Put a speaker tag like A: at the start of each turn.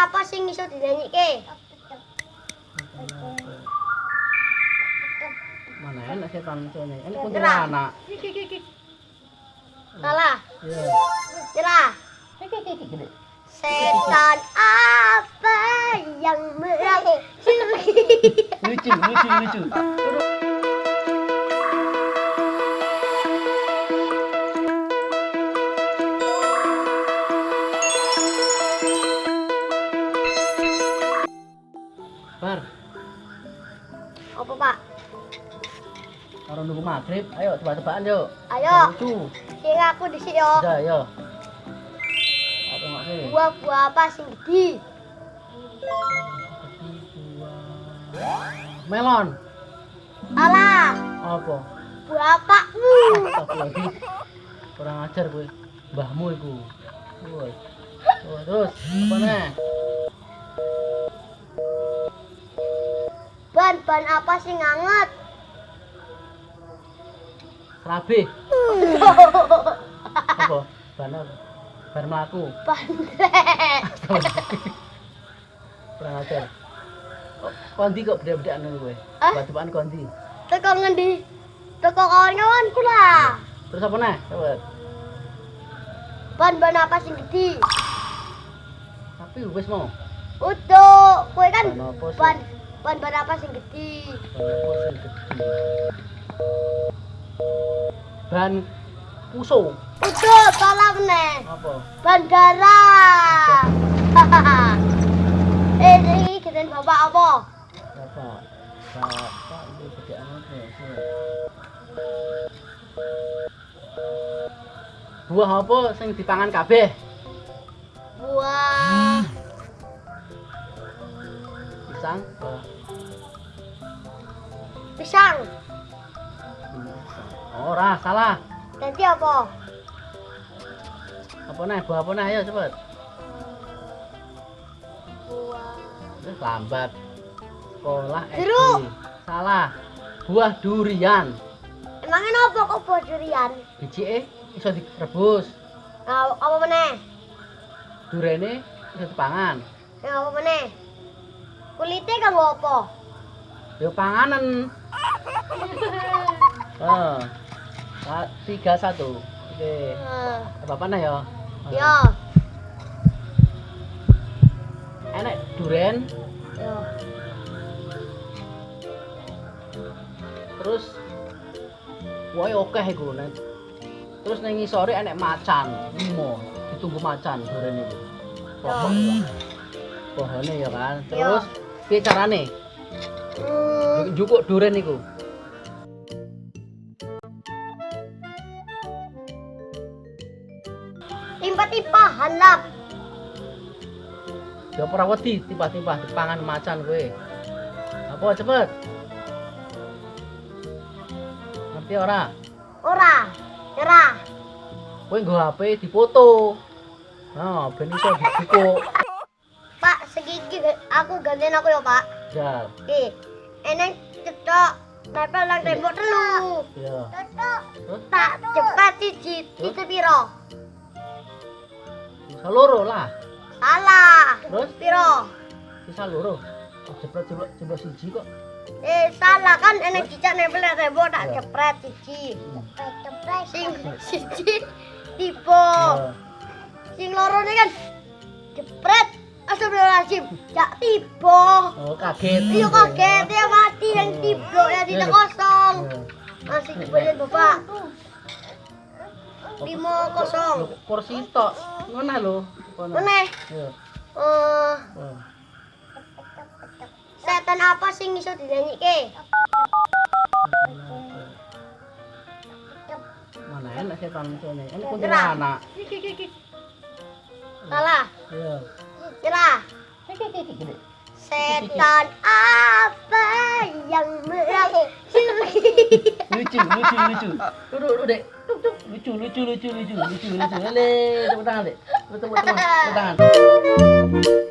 A: apa sing iso dinyanyikke?
B: Mana enak setan iso nyanyi. Ini kuntilanak.
A: Salah.
B: Iya.
A: Nyerah. Setan apa yang merah?
B: Lucu, lucu, lucu. Karo nunggu maghrib, ayo tebak-tebakan yuk.
A: Ayo,
B: Lucu.
A: sing aku dhisik yo.
B: Udah, ayo. Apa ngoke?
A: Buah-buah apa sing gede?
B: Melon.
A: Salah.
B: Apa?
A: Buah apa?
B: Astagfirullahaladzim. Kurang ajar gue. Mbahmu iku. Woi. Terus apa nih?
A: Ban-ban apa sing anget?
B: Serabi. apa? Ban apa? Ban melaku.
A: Bandrek.
B: Kurang ajar. Oh, kondi kok beda-bedaan gue.
A: Hah?
B: Batu-batuan kondi.
A: Teko ngendi? Teko kawan-kawanku lah.
B: Terus apa nih? Coba.
A: Ban-ban apa sing gede?
B: Tapi wis mau.
A: Utuh, kowe kan
B: Ban sih?
A: ban apa sing gede?
B: Ban apa sing gede? Ban puso.
A: Utuh, salah meneh.
B: Apa?
A: Bandara. eh, iki geden bapak apa?
B: Bapak. Bapak itu bedaan apa? Buah apa sing dipangan kabeh?
A: Buah
B: Pisang. Buah. Salah.
A: Nanti apa?
B: Apa nih? Buah apa nih? Ayo cepet.
A: Buah
B: Terus lambat. Sekolah.
A: Jeruk.
B: Salah. Buah durian.
A: Emangnya apa kok buah durian?
B: Biji eh iso direbus.
A: Nah, apa meneh?
B: Durene iso dipangan.
A: Nah, apa meneh? Kulitnya kanggo apa?
B: Yo panganen. Oh. Tiga satu. Oke.
A: Eh,
B: Apa apa nih ya?
A: Yo,
B: Enek duren,
A: yo.
B: terus wae oke iku nek. Terus ning ngisore enek macan, limo, ditunggu macan duren iku. Pohon. Pohone ya kan. Terus piye carane?
A: Hmm,
B: Jukuk duren iku.
A: Timpa-timpa hanap.
B: Ya ora wedi tiba-tiba dipangan macan kowe. Apa cepet? Ngerti ora?
A: Ora, nyerah.
B: Kowe nggo HP dipoto. Nah, ben iso dibukuk.
A: Pak, segigi aku gantian aku ya, Pak.
B: Ya,
A: Oke. Eneng cetok tempel nang tembok telu.
B: ya.
A: Cetok.
B: Terus
A: Tak cepet siji, itu piro?
B: Loro lah.
A: Salah.
B: Terus
A: Piro?
B: sisa loro. Oh, jepret jepret jepret siji kok.
A: Eh, salah kan enek cicak nempel nang tembok tak
B: Ya.
A: cepret siji.
B: Hmm.
A: Cepret sing siji tipe. Sing loro ini kan jepret. Astagfirullahaladzim. Jak tiba.
B: Oh, kaget.
A: Iya kaget ya mati yang tiba ya tidak kosong. Masih dibayar bapak. Lima kosong.
B: Porsi tok. Lho. Kono.
A: Meneh.
B: Ya.
A: Eh,
B: Oh.
A: setan apa sing iso dinyanyikke?
B: Mana enak setan nyanyi. Ini
A: Nyerah.
B: kuntilanak.
A: Salah.
B: Iya.
A: Setan apa yang merah?
B: lucu lucu lucu duduk duduk dek Tuk, tuk. lucu lucu lucu lucu lucu lucu. Le tepuk tangan dek. Tepuk tepuk tepuk. Tepuk tangan